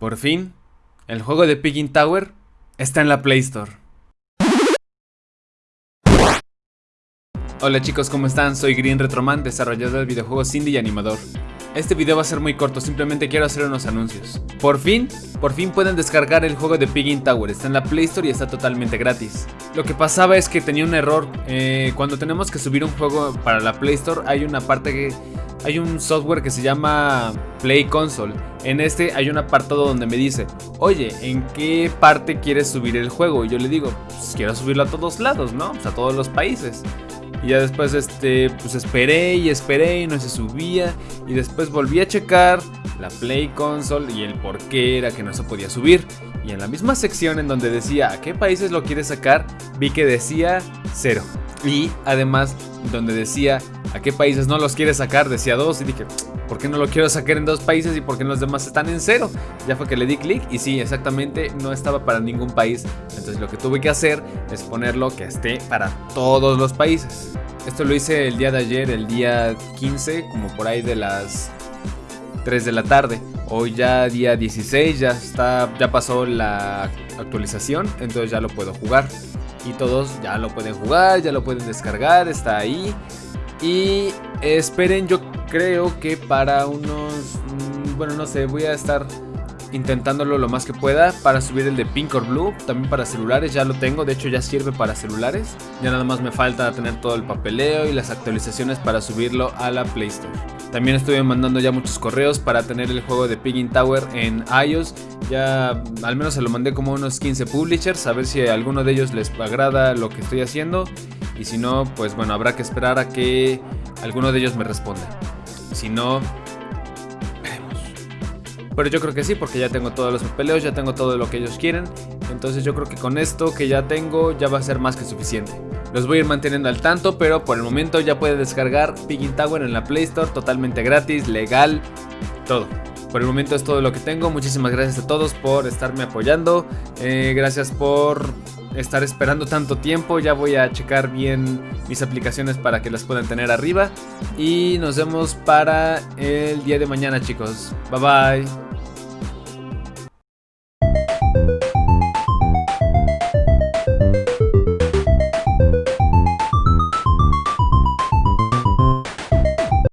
Por fin, el juego de Piggin Tower está en la Play Store. Hola chicos, ¿cómo están? Soy Green Retroman, desarrollador de videojuegos indie y animador. Este video va a ser muy corto, simplemente quiero hacer unos anuncios. Por fin, por fin pueden descargar el juego de Piggin Tower, está en la Play Store y está totalmente gratis. Lo que pasaba es que tenía un error, eh, cuando tenemos que subir un juego para la Play Store hay una parte que... Hay un software que se llama Play Console. En este hay un apartado donde me dice, oye, ¿en qué parte quieres subir el juego? Y yo le digo, pues quiero subirlo a todos lados, ¿no? Pues a todos los países. Y ya después, este, pues esperé y esperé y no se subía. Y después volví a checar la Play Console y el por qué era que no se podía subir. Y en la misma sección en donde decía a qué países lo quieres sacar, vi que decía cero. Y además, donde decía a qué países no los quieres sacar, decía dos. Y dije, ¿por qué no lo quiero sacar en dos países y por qué los demás están en cero? Ya fue que le di clic y sí, exactamente, no estaba para ningún país. Entonces lo que tuve que hacer es ponerlo que esté para todos los países. Esto lo hice el día de ayer, el día 15, como por ahí de las 3 de la tarde. Hoy ya día 16, ya está ya pasó la actualización, entonces ya lo puedo jugar. Y todos ya lo pueden jugar, ya lo pueden descargar, está ahí. Y esperen, yo creo que para unos... Mm, bueno, no sé, voy a estar intentándolo lo más que pueda para subir el de Pink or Blue, también para celulares, ya lo tengo, de hecho ya sirve para celulares, ya nada más me falta tener todo el papeleo y las actualizaciones para subirlo a la Play Store. También estuve mandando ya muchos correos para tener el juego de Piggin Tower en iOS, ya al menos se lo mandé como unos 15 publishers, a ver si alguno de ellos les agrada lo que estoy haciendo y si no, pues bueno, habrá que esperar a que alguno de ellos me responda. Si no, pero yo creo que sí, porque ya tengo todos los papeleos, ya tengo todo lo que ellos quieren. Entonces yo creo que con esto que ya tengo ya va a ser más que suficiente. Los voy a ir manteniendo al tanto, pero por el momento ya puede descargar Piggin Tower en la Play Store totalmente gratis, legal, todo. Por el momento es todo lo que tengo. Muchísimas gracias a todos por estarme apoyando. Eh, gracias por estar esperando tanto tiempo. Ya voy a checar bien mis aplicaciones para que las puedan tener arriba. Y nos vemos para el día de mañana chicos. Bye bye.